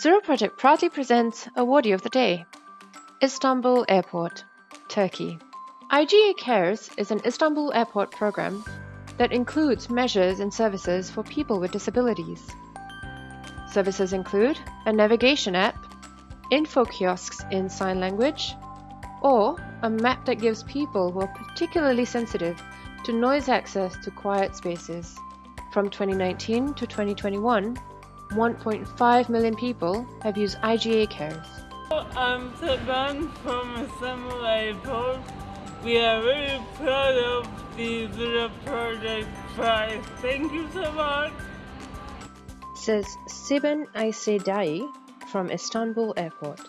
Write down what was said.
Zero Project proudly presents Awardee of the Day Istanbul Airport, Turkey. IGA Cares is an Istanbul airport program that includes measures and services for people with disabilities. Services include a navigation app, info kiosks in sign language, or a map that gives people who are particularly sensitive to noise access to quiet spaces. From 2019 to 2021, 1.5 million people have used IGA Cares. I'm Seban from Istanbul Airport. We are very proud of the Zero Project Prize. Thank you so much. Says Siben Aysedai from Istanbul Airport.